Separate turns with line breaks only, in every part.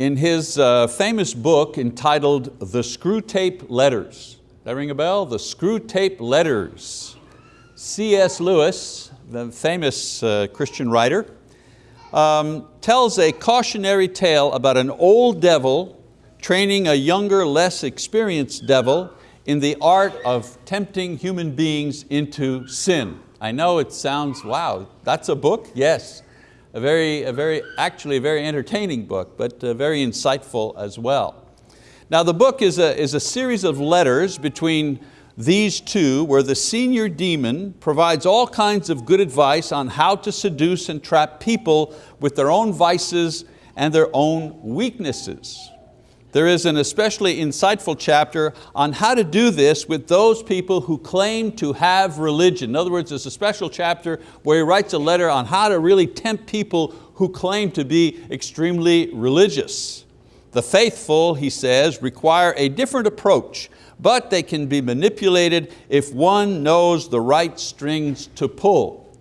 In his uh, famous book entitled The Screwtape Letters, that ring a bell? The Screwtape Letters. C.S. Lewis, the famous uh, Christian writer, um, tells a cautionary tale about an old devil training a younger, less experienced devil in the art of tempting human beings into sin. I know it sounds, wow, that's a book? Yes a very, a very, actually a very entertaining book, but uh, very insightful as well. Now the book is a, is a series of letters between these two where the senior demon provides all kinds of good advice on how to seduce and trap people with their own vices and their own weaknesses. There is an especially insightful chapter on how to do this with those people who claim to have religion. In other words, there's a special chapter where he writes a letter on how to really tempt people who claim to be extremely religious. The faithful, he says, require a different approach, but they can be manipulated if one knows the right strings to pull.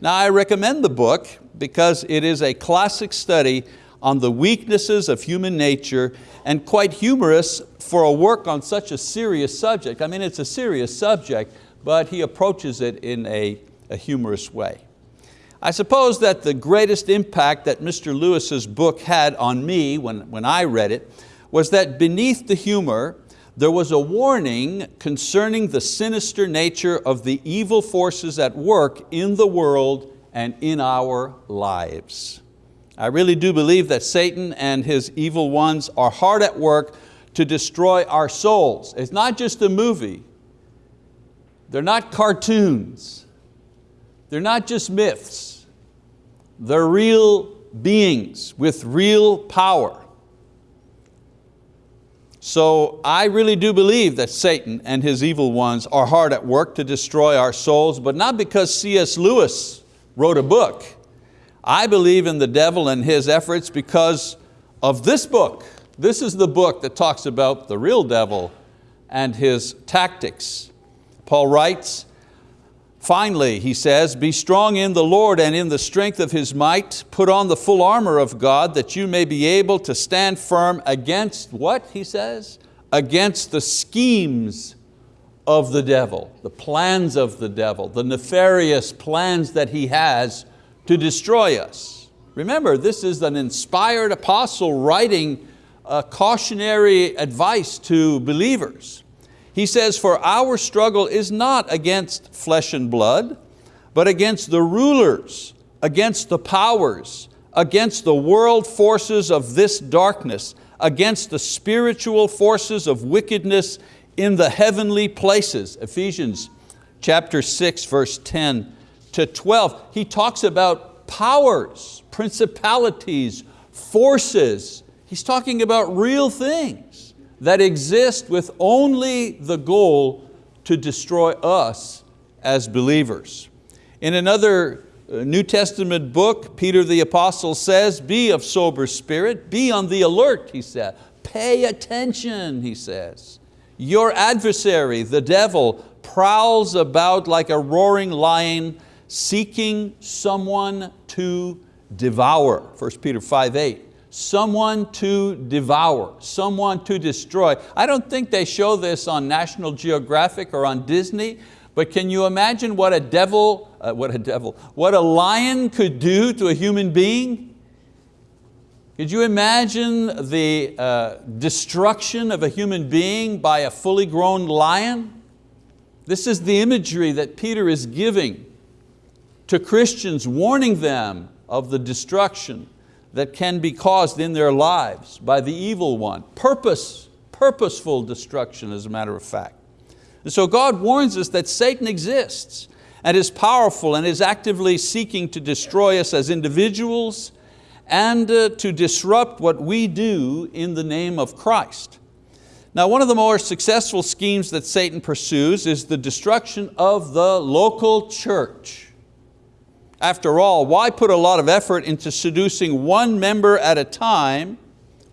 Now I recommend the book because it is a classic study on the weaknesses of human nature and quite humorous for a work on such a serious subject. I mean, it's a serious subject, but he approaches it in a, a humorous way. I suppose that the greatest impact that Mr. Lewis's book had on me when, when I read it was that beneath the humor, there was a warning concerning the sinister nature of the evil forces at work in the world and in our lives. I really do believe that Satan and his evil ones are hard at work to destroy our souls. It's not just a movie. They're not cartoons. They're not just myths. They're real beings with real power. So I really do believe that Satan and his evil ones are hard at work to destroy our souls, but not because C.S. Lewis wrote a book. I believe in the devil and his efforts because of this book. This is the book that talks about the real devil and his tactics. Paul writes, Finally, he says, be strong in the Lord and in the strength of His might. Put on the full armor of God that you may be able to stand firm against what, he says? Against the schemes of the devil, the plans of the devil, the nefarious plans that he has to destroy us. Remember, this is an inspired apostle writing a cautionary advice to believers. He says, for our struggle is not against flesh and blood, but against the rulers, against the powers, against the world forces of this darkness, against the spiritual forces of wickedness in the heavenly places. Ephesians chapter 6, verse 10 to 12, he talks about powers, principalities, forces. He's talking about real things that exist with only the goal to destroy us as believers. In another uh, New Testament book, Peter the apostle says, be of sober spirit, be on the alert, he said. Pay attention, he says. Your adversary, the devil, prowls about like a roaring lion seeking someone to devour, 1 Peter 5, 8. Someone to devour, someone to destroy. I don't think they show this on National Geographic or on Disney, but can you imagine what a devil, uh, what a devil, what a lion could do to a human being? Could you imagine the uh, destruction of a human being by a fully grown lion? This is the imagery that Peter is giving to Christians, warning them of the destruction that can be caused in their lives by the evil one. Purpose, purposeful destruction as a matter of fact. And so God warns us that Satan exists and is powerful and is actively seeking to destroy us as individuals and uh, to disrupt what we do in the name of Christ. Now one of the more successful schemes that Satan pursues is the destruction of the local church. After all, why put a lot of effort into seducing one member at a time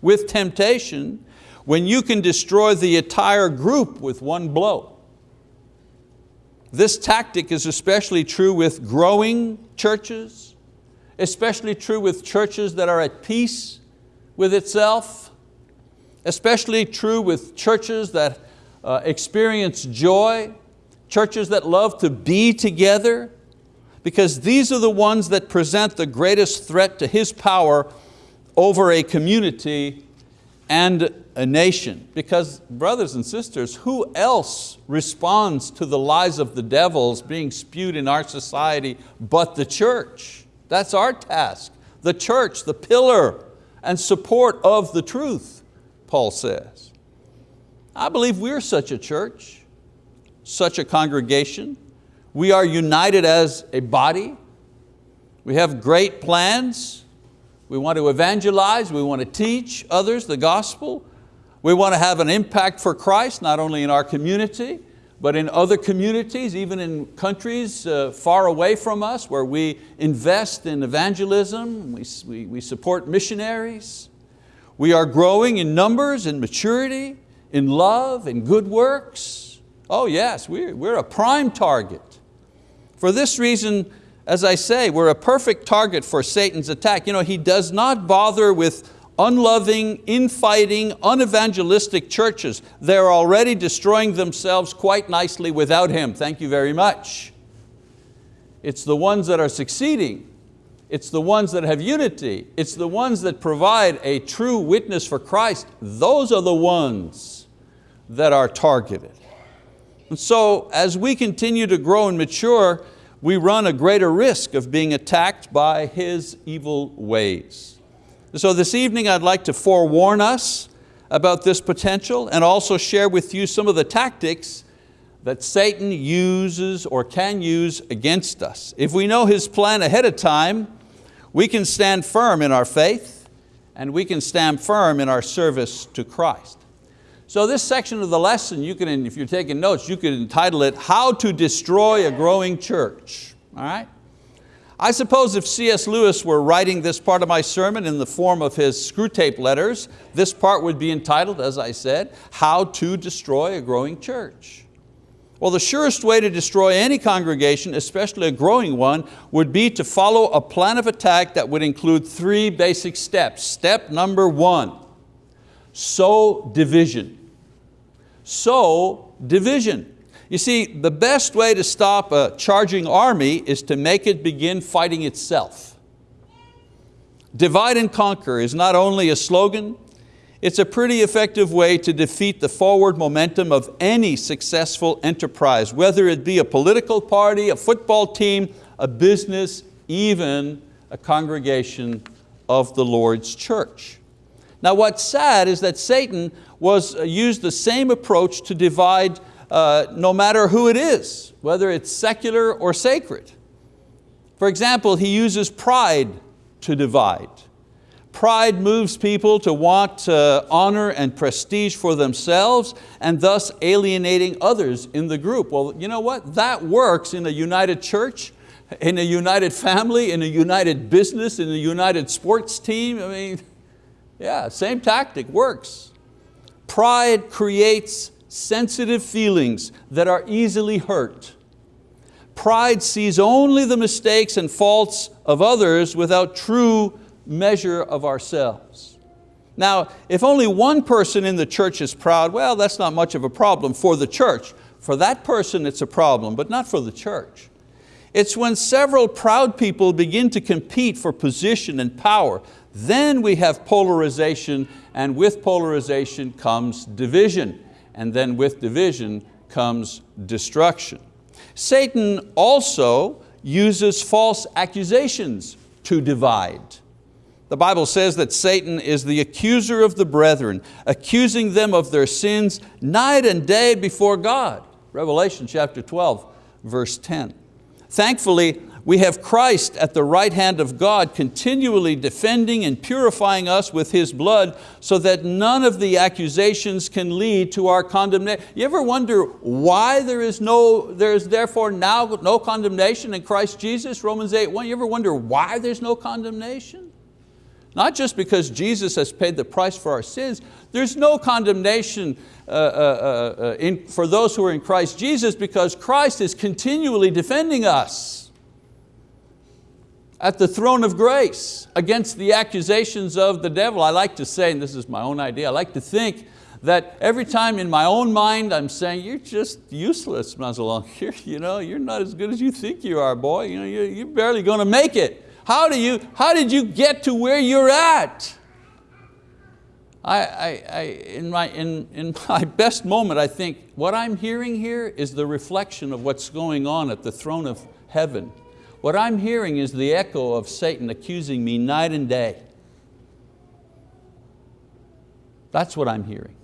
with temptation when you can destroy the entire group with one blow? This tactic is especially true with growing churches, especially true with churches that are at peace with itself, especially true with churches that uh, experience joy, churches that love to be together, because these are the ones that present the greatest threat to His power over a community and a nation. Because brothers and sisters, who else responds to the lies of the devils being spewed in our society but the church? That's our task. The church, the pillar and support of the truth, Paul says. I believe we're such a church, such a congregation. We are united as a body. We have great plans. We want to evangelize, we want to teach others the gospel. We want to have an impact for Christ, not only in our community, but in other communities, even in countries uh, far away from us where we invest in evangelism, we, we, we support missionaries. We are growing in numbers, in maturity, in love, in good works. Oh yes, we're, we're a prime target. For this reason, as I say, we're a perfect target for Satan's attack. You know, he does not bother with unloving, infighting, unevangelistic churches. They're already destroying themselves quite nicely without him. Thank you very much. It's the ones that are succeeding. It's the ones that have unity. It's the ones that provide a true witness for Christ. Those are the ones that are targeted. And so as we continue to grow and mature, we run a greater risk of being attacked by his evil ways. So this evening I'd like to forewarn us about this potential and also share with you some of the tactics that Satan uses or can use against us. If we know his plan ahead of time, we can stand firm in our faith and we can stand firm in our service to Christ. So this section of the lesson, you can, if you're taking notes, you could entitle it, How to Destroy a Growing Church. All right? I suppose if C.S. Lewis were writing this part of my sermon in the form of his Screwtape letters, this part would be entitled, as I said, How to Destroy a Growing Church. Well, the surest way to destroy any congregation, especially a growing one, would be to follow a plan of attack that would include three basic steps. Step number one, sow division. Sow division. You see, the best way to stop a charging army is to make it begin fighting itself. Divide and conquer is not only a slogan, it's a pretty effective way to defeat the forward momentum of any successful enterprise, whether it be a political party, a football team, a business, even a congregation of the Lord's church. Now what's sad is that Satan was uh, used the same approach to divide uh, no matter who it is, whether it's secular or sacred. For example, he uses pride to divide. Pride moves people to want uh, honor and prestige for themselves and thus alienating others in the group. Well, you know what? That works in a united church, in a united family, in a united business, in a united sports team. I mean, yeah, same tactic, works. Pride creates sensitive feelings that are easily hurt. Pride sees only the mistakes and faults of others without true measure of ourselves. Now, if only one person in the church is proud, well, that's not much of a problem for the church. For that person it's a problem, but not for the church. It's when several proud people begin to compete for position and power, then we have polarization, and with polarization comes division and then with division comes destruction. Satan also uses false accusations to divide. The Bible says that Satan is the accuser of the brethren, accusing them of their sins night and day before God. Revelation chapter 12, verse 10. Thankfully, we have Christ at the right hand of God continually defending and purifying us with His blood so that none of the accusations can lead to our condemnation. You ever wonder why there is, no, there is therefore now no condemnation in Christ Jesus? Romans 8, 1. You ever wonder why there's no condemnation? Not just because Jesus has paid the price for our sins, there's no condemnation uh, uh, uh, uh in, for those who are in Christ Jesus because Christ is continually defending us. At the throne of grace against the accusations of the devil. I like to say, and this is my own idea, I like to think that every time in my own mind I'm saying, you're just useless, Mazalon. You're, you know, you're not as good as you think you are, boy. You know, you're, you're barely going to make it. How, do you, how did you get to where you're at? I, I, I, in, my, in, in my best moment, I think what I'm hearing here is the reflection of what's going on at the throne of heaven. What I'm hearing is the echo of Satan accusing me night and day. That's what I'm hearing.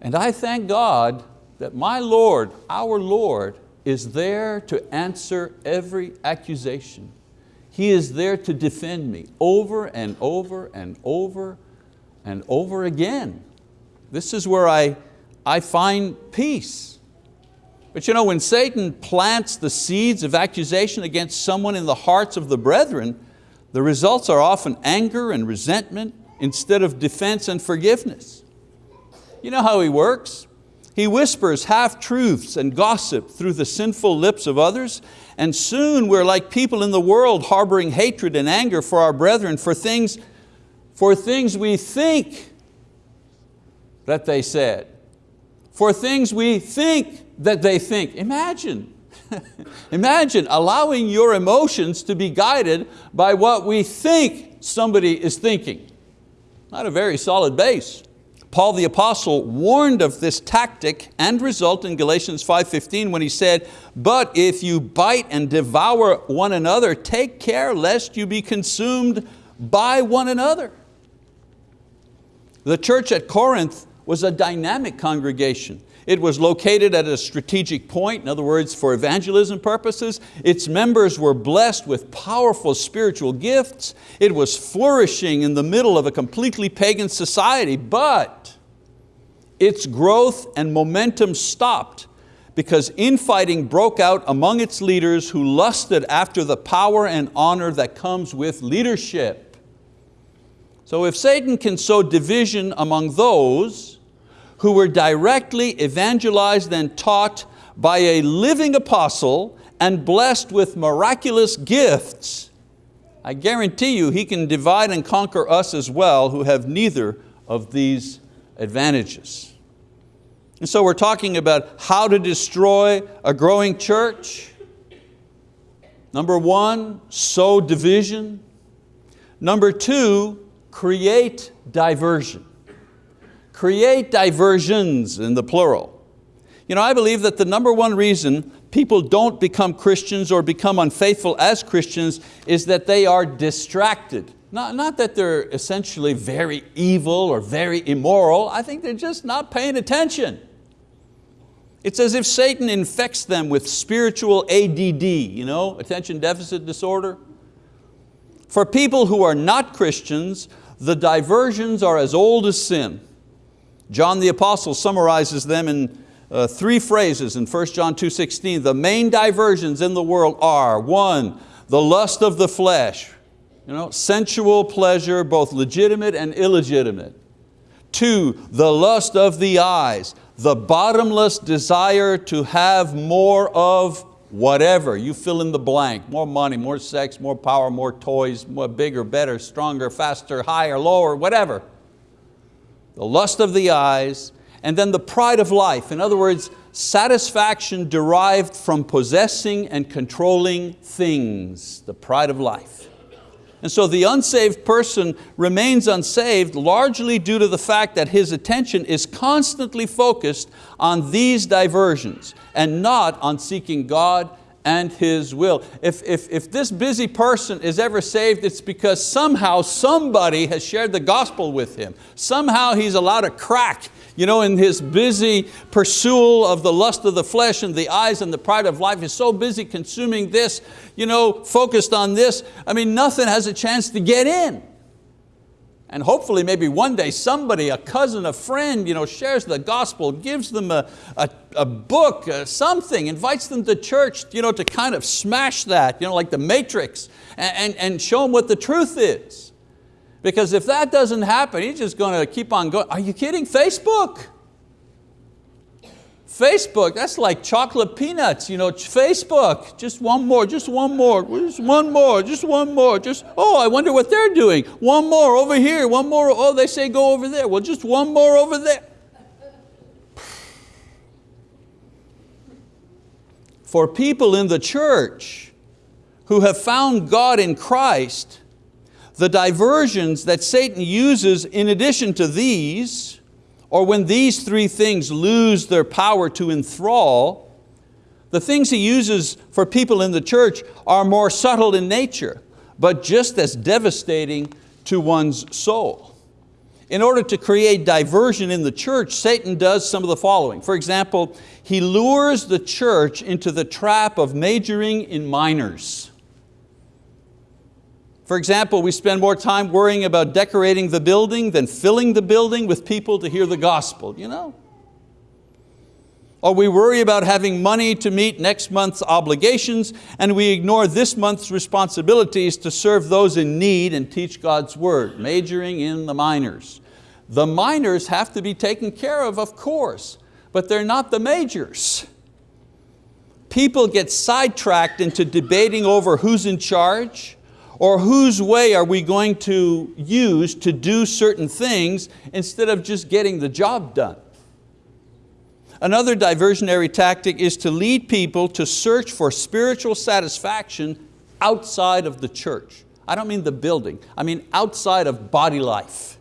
And I thank God that my Lord, our Lord, is there to answer every accusation. He is there to defend me over and over and over and over again. This is where I, I find peace. But you know, when Satan plants the seeds of accusation against someone in the hearts of the brethren, the results are often anger and resentment instead of defense and forgiveness. You know how he works? He whispers half-truths and gossip through the sinful lips of others, and soon we're like people in the world harboring hatred and anger for our brethren for things, for things we think that they said, for things we think that they think. Imagine, imagine allowing your emotions to be guided by what we think somebody is thinking. Not a very solid base. Paul the apostle warned of this tactic and result in Galatians 5.15 when he said, but if you bite and devour one another, take care lest you be consumed by one another. The church at Corinth was a dynamic congregation. It was located at a strategic point, in other words, for evangelism purposes. Its members were blessed with powerful spiritual gifts. It was flourishing in the middle of a completely pagan society, but its growth and momentum stopped because infighting broke out among its leaders who lusted after the power and honor that comes with leadership. So if Satan can sow division among those who were directly evangelized and taught by a living apostle and blessed with miraculous gifts, I guarantee you he can divide and conquer us as well who have neither of these advantages. And so we're talking about how to destroy a growing church. Number one, sow division. Number two, create diversion create diversions in the plural. You know, I believe that the number one reason people don't become Christians or become unfaithful as Christians is that they are distracted. Not, not that they're essentially very evil or very immoral, I think they're just not paying attention. It's as if Satan infects them with spiritual ADD, you know, attention deficit disorder. For people who are not Christians, the diversions are as old as sin. John the Apostle summarizes them in uh, three phrases in 1 John 2.16. The main diversions in the world are, one, the lust of the flesh, you know, sensual pleasure, both legitimate and illegitimate. Two, the lust of the eyes, the bottomless desire to have more of whatever, you fill in the blank, more money, more sex, more power, more toys, more bigger, better, stronger, faster, higher, lower, whatever the lust of the eyes, and then the pride of life. In other words, satisfaction derived from possessing and controlling things, the pride of life. And so the unsaved person remains unsaved largely due to the fact that his attention is constantly focused on these diversions and not on seeking God and His will. If, if, if this busy person is ever saved, it's because somehow somebody has shared the gospel with him. Somehow he's allowed a crack you know, in his busy pursuit of the lust of the flesh and the eyes and the pride of life, he's so busy consuming this, you know, focused on this, I mean, nothing has a chance to get in. And hopefully maybe one day somebody, a cousin, a friend, you know, shares the gospel, gives them a, a, a book, uh, something, invites them to church you know, to kind of smash that, you know, like the matrix, and, and, and show them what the truth is. Because if that doesn't happen, he's just going to keep on going. Are you kidding? Facebook. Facebook, that's like chocolate peanuts, you know, Facebook, just one more, just one more, just one more, just one more, just, oh, I wonder what they're doing. One more over here, one more, oh, they say go over there. Well, just one more over there. For people in the church who have found God in Christ, the diversions that Satan uses in addition to these or when these three things lose their power to enthrall, the things he uses for people in the church are more subtle in nature, but just as devastating to one's soul. In order to create diversion in the church, Satan does some of the following. For example, he lures the church into the trap of majoring in minors. For example, we spend more time worrying about decorating the building than filling the building with people to hear the gospel, you know? Or we worry about having money to meet next month's obligations and we ignore this month's responsibilities to serve those in need and teach God's word, majoring in the minors. The minors have to be taken care of, of course, but they're not the majors. People get sidetracked into debating over who's in charge, or whose way are we going to use to do certain things instead of just getting the job done. Another diversionary tactic is to lead people to search for spiritual satisfaction outside of the church. I don't mean the building, I mean outside of body life.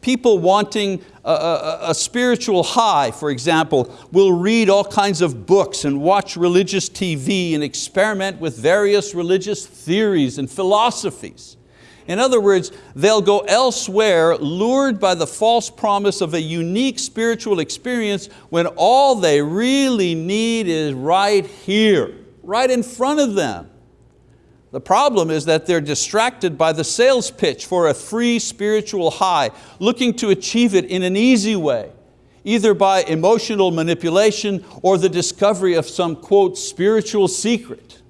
People wanting a, a, a, spiritual high, for example, will read all kinds of books and watch religious TV and experiment with various religious theories and philosophies. In other words, they'll go elsewhere lured by the false promise of a unique spiritual experience when all they really need is right here, right in front of them. The problem is that they're distracted by the sales pitch for a free spiritual high, looking to achieve it in an easy way, either by emotional manipulation or the discovery of some, quote, spiritual secret.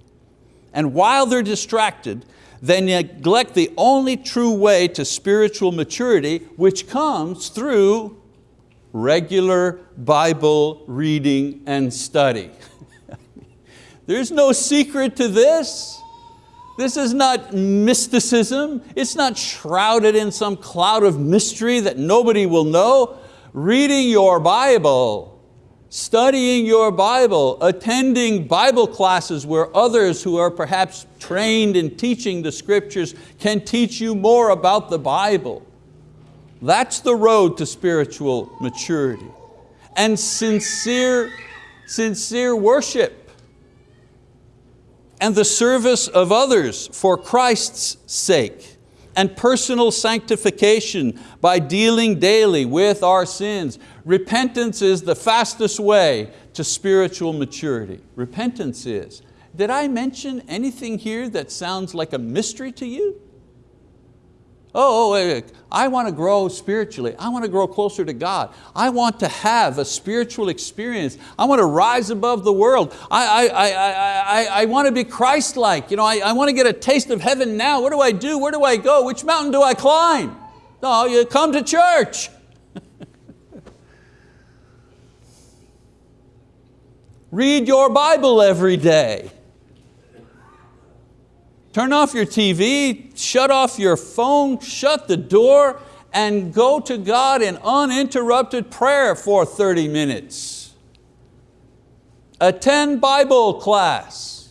And while they're distracted, they neglect the only true way to spiritual maturity, which comes through regular Bible reading and study. There's no secret to this. This is not mysticism. It's not shrouded in some cloud of mystery that nobody will know. Reading your Bible, studying your Bible, attending Bible classes where others who are perhaps trained in teaching the scriptures can teach you more about the Bible. That's the road to spiritual maturity. And sincere, sincere worship and the service of others for Christ's sake and personal sanctification by dealing daily with our sins. Repentance is the fastest way to spiritual maturity. Repentance is. Did I mention anything here that sounds like a mystery to you? Oh, oh I want to grow spiritually. I want to grow closer to God. I want to have a spiritual experience. I want to rise above the world. I, I, I, I, I want to be Christ-like. You know, I, I want to get a taste of heaven now. What do I do? Where do I go? Which mountain do I climb? No, you come to church. Read your Bible every day. Turn off your TV, shut off your phone, shut the door, and go to God in uninterrupted prayer for 30 minutes. Attend Bible class.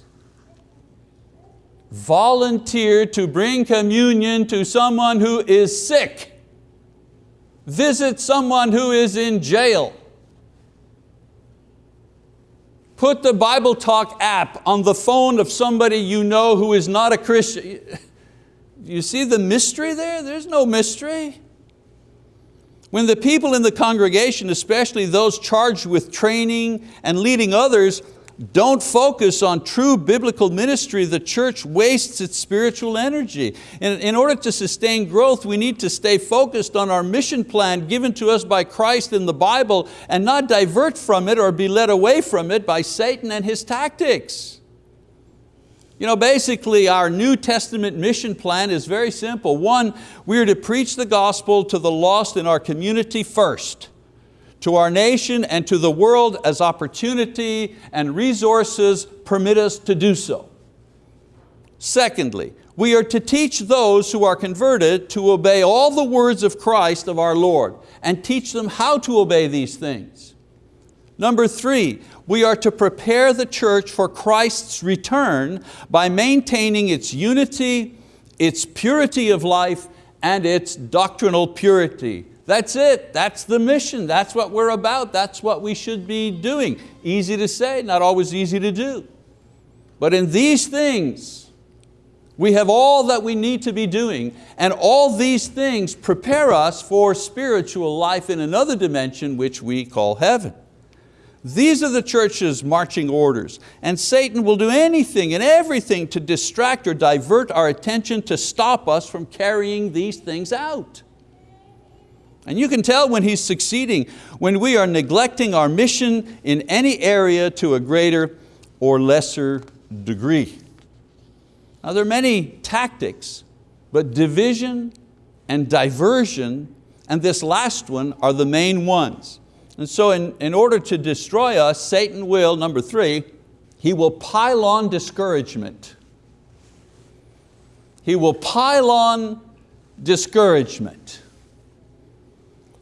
Volunteer to bring communion to someone who is sick. Visit someone who is in jail. Put the Bible Talk app on the phone of somebody you know who is not a Christian. You see the mystery there? There's no mystery. When the people in the congregation, especially those charged with training and leading others, don't focus on true biblical ministry, the church wastes its spiritual energy. In, in order to sustain growth, we need to stay focused on our mission plan given to us by Christ in the Bible and not divert from it or be led away from it by Satan and his tactics. You know, basically our New Testament mission plan is very simple. One, we are to preach the gospel to the lost in our community first. To our nation and to the world as opportunity and resources permit us to do so. Secondly, we are to teach those who are converted to obey all the words of Christ of our Lord and teach them how to obey these things. Number three, we are to prepare the church for Christ's return by maintaining its unity, its purity of life, and its doctrinal purity. That's it, that's the mission, that's what we're about, that's what we should be doing. Easy to say, not always easy to do. But in these things, we have all that we need to be doing, and all these things prepare us for spiritual life in another dimension which we call heaven. These are the church's marching orders, and Satan will do anything and everything to distract or divert our attention to stop us from carrying these things out. And you can tell when he's succeeding, when we are neglecting our mission in any area to a greater or lesser degree. Now there are many tactics, but division and diversion and this last one are the main ones. And so in, in order to destroy us, Satan will, number three, he will pile on discouragement. He will pile on discouragement.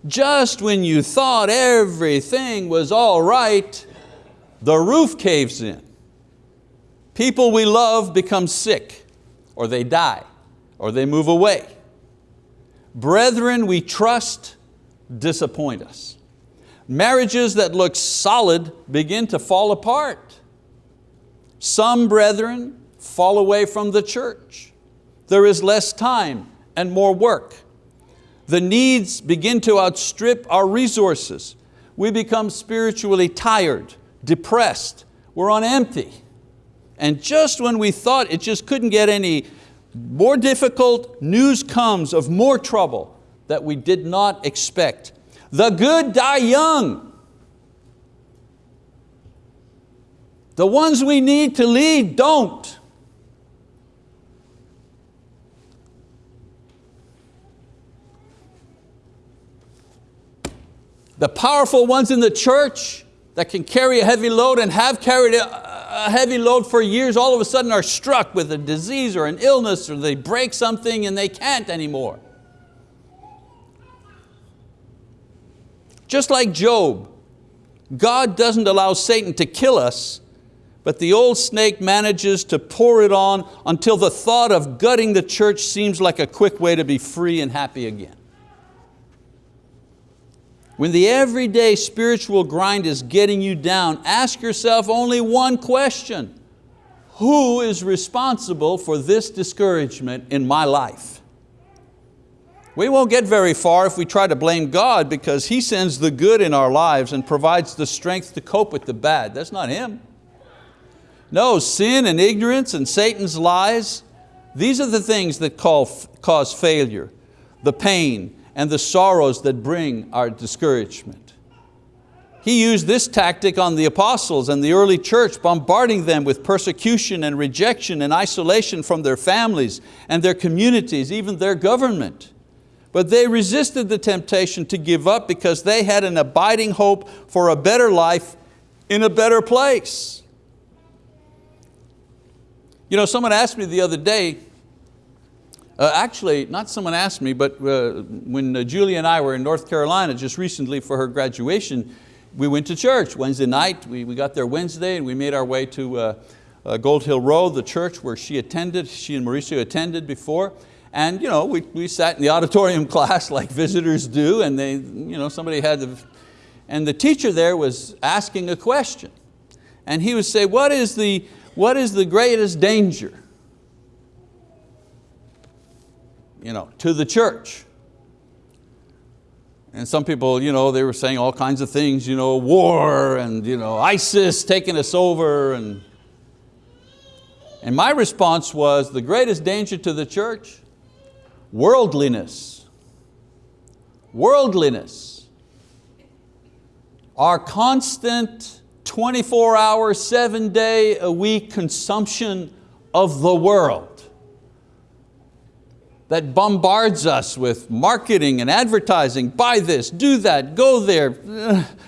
Just when you thought everything was all right, the roof caves in. People we love become sick, or they die, or they move away. Brethren we trust disappoint us. Marriages that look solid begin to fall apart. Some brethren fall away from the church. There is less time and more work. The needs begin to outstrip our resources. We become spiritually tired, depressed, we're on empty. And just when we thought it just couldn't get any more difficult, news comes of more trouble that we did not expect. The good die young. The ones we need to lead don't. The powerful ones in the church that can carry a heavy load and have carried a heavy load for years all of a sudden are struck with a disease or an illness or they break something and they can't anymore. Just like Job, God doesn't allow Satan to kill us, but the old snake manages to pour it on until the thought of gutting the church seems like a quick way to be free and happy again. When the everyday spiritual grind is getting you down, ask yourself only one question. Who is responsible for this discouragement in my life? We won't get very far if we try to blame God because He sends the good in our lives and provides the strength to cope with the bad. That's not Him. No, sin and ignorance and Satan's lies, these are the things that cause failure, the pain and the sorrows that bring our discouragement. He used this tactic on the apostles and the early church, bombarding them with persecution and rejection and isolation from their families and their communities, even their government. But they resisted the temptation to give up because they had an abiding hope for a better life in a better place. You know, someone asked me the other day, uh, actually, not someone asked me, but uh, when uh, Julie and I were in North Carolina just recently for her graduation, we went to church Wednesday night. We, we got there Wednesday and we made our way to uh, uh, Gold Hill Road, the church where she attended, she and Mauricio attended before. And you know, we, we sat in the auditorium class like visitors do and they, you know, somebody had the, and the teacher there was asking a question. And he would say, what is the, what is the greatest danger you know, to the church? And some people, you know, they were saying all kinds of things, you know, war and you know, ISIS taking us over. And, and my response was, the greatest danger to the church Worldliness. Worldliness. Our constant 24 hour, seven day a week consumption of the world. That bombards us with marketing and advertising, buy this, do that, go there,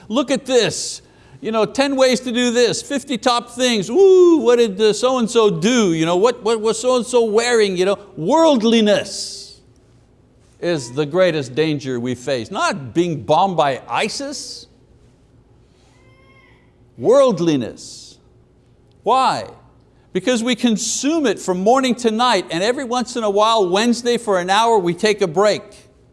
look at this, you know, 10 ways to do this, 50 top things, ooh, what did so-and-so do, you know, what, what was so-and-so wearing, you know, worldliness is the greatest danger we face. Not being bombed by ISIS, worldliness. Why? Because we consume it from morning to night and every once in a while, Wednesday for an hour, we take a break.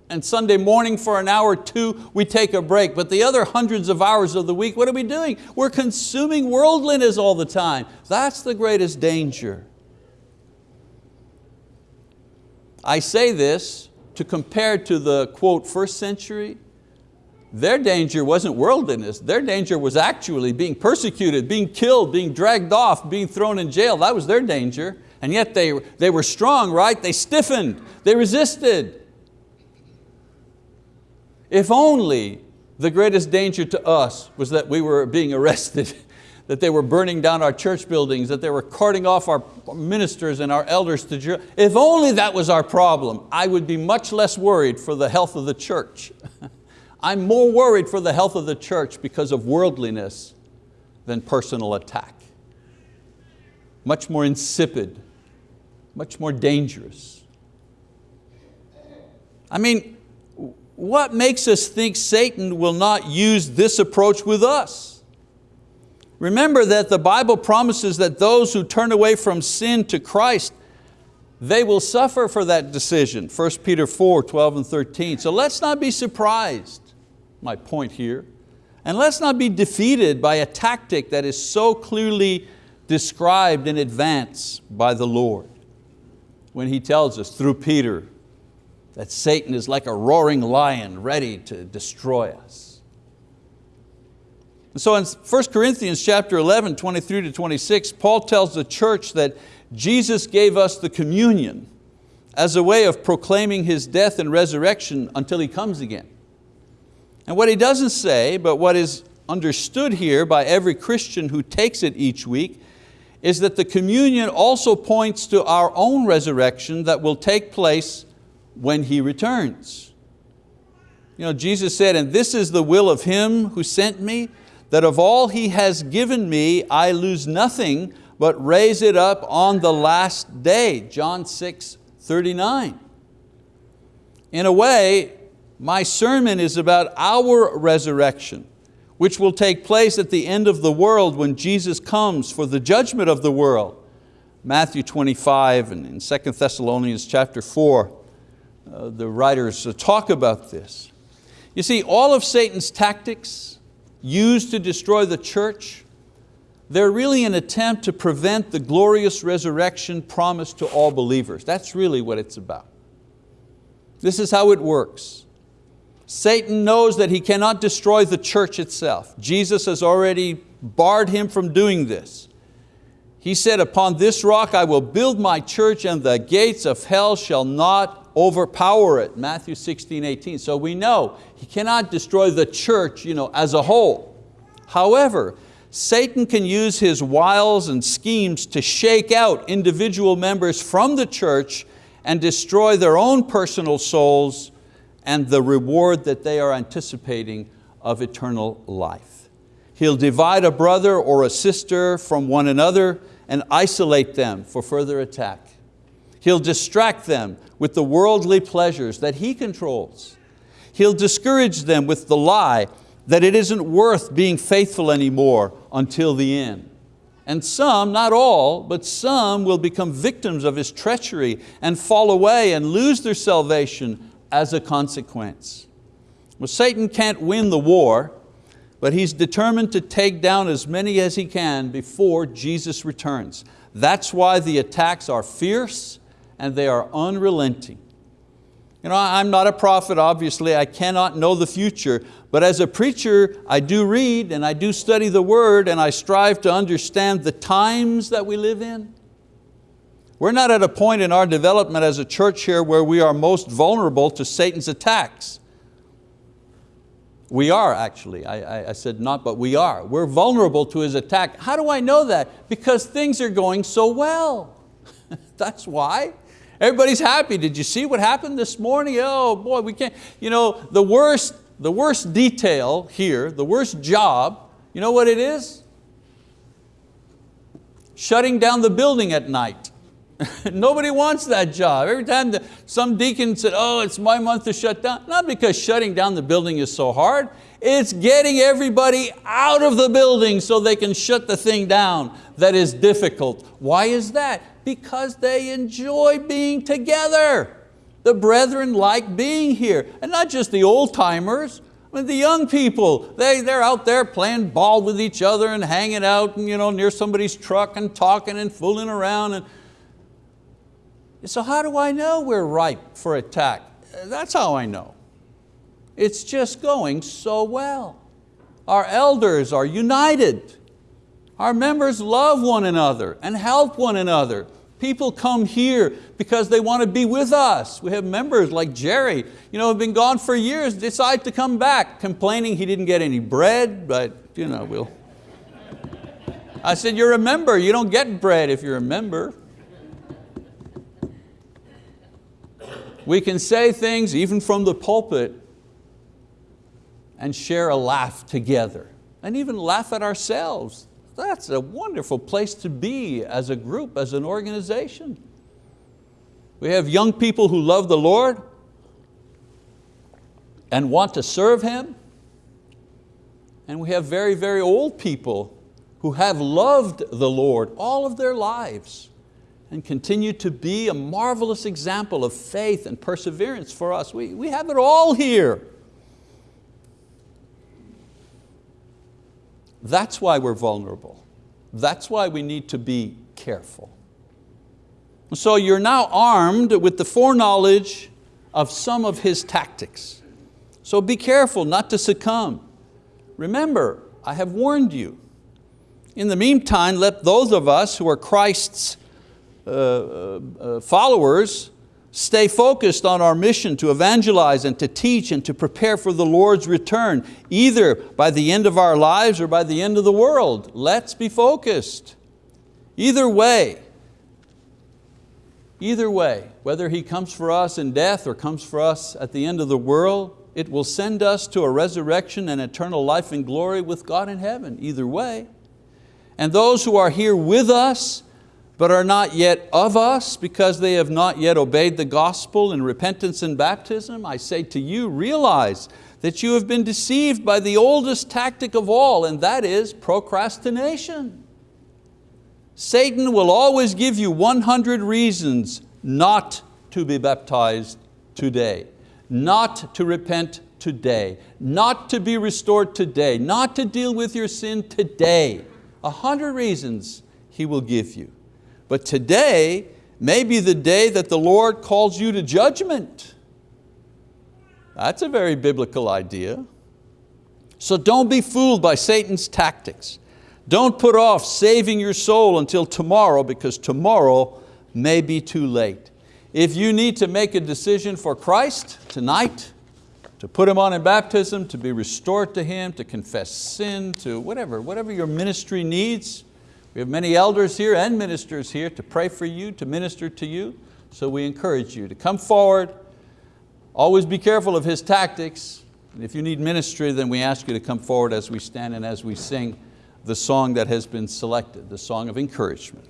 And Sunday morning for an hour or two, we take a break. But the other hundreds of hours of the week, what are we doing? We're consuming worldliness all the time. That's the greatest danger. I say this to compare to the quote first century their danger wasn't worldliness, their danger was actually being persecuted, being killed, being dragged off, being thrown in jail. That was their danger. And yet they, they were strong, right? They stiffened, they resisted. If only the greatest danger to us was that we were being arrested, that they were burning down our church buildings, that they were carting off our ministers and our elders to jail. If only that was our problem, I would be much less worried for the health of the church. I'm more worried for the health of the church because of worldliness than personal attack. Much more insipid, much more dangerous. I mean, what makes us think Satan will not use this approach with us? Remember that the Bible promises that those who turn away from sin to Christ, they will suffer for that decision. 1 Peter 4, 12 and 13. So let's not be surprised my point here. And let's not be defeated by a tactic that is so clearly described in advance by the Lord. When He tells us through Peter that Satan is like a roaring lion ready to destroy us. And so in 1 Corinthians chapter 11, 23 to 26, Paul tells the church that Jesus gave us the communion as a way of proclaiming His death and resurrection until He comes again. And what he doesn't say, but what is understood here by every Christian who takes it each week, is that the communion also points to our own resurrection that will take place when He returns. You know, Jesus said, and this is the will of Him who sent me, that of all He has given me, I lose nothing, but raise it up on the last day. John 6, 39. In a way, my sermon is about our resurrection, which will take place at the end of the world when Jesus comes for the judgment of the world. Matthew 25 and in 2 Thessalonians chapter 4, uh, the writers talk about this. You see, all of Satan's tactics used to destroy the church, they're really an attempt to prevent the glorious resurrection promised to all believers. That's really what it's about. This is how it works. Satan knows that he cannot destroy the church itself. Jesus has already barred him from doing this. He said, upon this rock I will build my church and the gates of hell shall not overpower it. Matthew 16, 18. So we know he cannot destroy the church you know, as a whole. However, Satan can use his wiles and schemes to shake out individual members from the church and destroy their own personal souls and the reward that they are anticipating of eternal life. He'll divide a brother or a sister from one another and isolate them for further attack. He'll distract them with the worldly pleasures that he controls. He'll discourage them with the lie that it isn't worth being faithful anymore until the end. And some, not all, but some will become victims of his treachery and fall away and lose their salvation as a consequence. Well, Satan can't win the war, but he's determined to take down as many as he can before Jesus returns. That's why the attacks are fierce and they are unrelenting. You know, I'm not a prophet, obviously, I cannot know the future, but as a preacher, I do read and I do study the word and I strive to understand the times that we live in. We're not at a point in our development as a church here where we are most vulnerable to Satan's attacks. We are actually, I, I, said not, but we are. We're vulnerable to his attack. How do I know that? Because things are going so well. That's why. Everybody's happy. Did you see what happened this morning? Oh boy, we can't. You know, the worst, the worst detail here, the worst job, you know what it is? Shutting down the building at night. Nobody wants that job. Every time the, some deacon said, oh, it's my month to shut down, not because shutting down the building is so hard, it's getting everybody out of the building so they can shut the thing down that is difficult. Why is that? Because they enjoy being together. The brethren like being here. And not just the old timers, I mean, the young people, they, they're out there playing ball with each other and hanging out and, you know, near somebody's truck and talking and fooling around. And, so how do I know we're ripe for attack? That's how I know. It's just going so well. Our elders are united. Our members love one another and help one another. People come here because they want to be with us. We have members like Jerry, you know, have been gone for years, decide to come back, complaining he didn't get any bread, but you know, we'll. I said, you're a member, you don't get bread if you're a member. We can say things even from the pulpit and share a laugh together and even laugh at ourselves. That's a wonderful place to be as a group, as an organization. We have young people who love the Lord and want to serve Him. And we have very, very old people who have loved the Lord all of their lives and continue to be a marvelous example of faith and perseverance for us. We, we have it all here. That's why we're vulnerable. That's why we need to be careful. So you're now armed with the foreknowledge of some of his tactics. So be careful not to succumb. Remember, I have warned you. In the meantime, let those of us who are Christ's Uh, uh, uh, followers stay focused on our mission to evangelize and to teach and to prepare for the Lord's return, either by the end of our lives or by the end of the world. Let's be focused. Either way, either way, whether He comes for us in death or comes for us at the end of the world, it will send us to a resurrection and eternal life in glory with God in heaven, either way. And those who are here with us but are not yet of us because they have not yet obeyed the gospel in repentance and baptism, I say to you, realize that you have been deceived by the oldest tactic of all, and that is procrastination. Satan will always give you 100 reasons not to be baptized today, not to repent today, not to be restored today, not to deal with your sin today. A hundred reasons he will give you. But today may be the day that the Lord calls you to judgment. That's a very biblical idea. So don't be fooled by Satan's tactics. Don't put off saving your soul until tomorrow because tomorrow may be too late. If you need to make a decision for Christ tonight, to put Him on in baptism, to be restored to Him, to confess sin, to whatever, whatever your ministry needs, we have many elders here and ministers here to pray for you, to minister to you. So we encourage you to come forward. Always be careful of his tactics. And if you need ministry, then we ask you to come forward as we stand and as we sing the song that has been selected, the song of encouragement.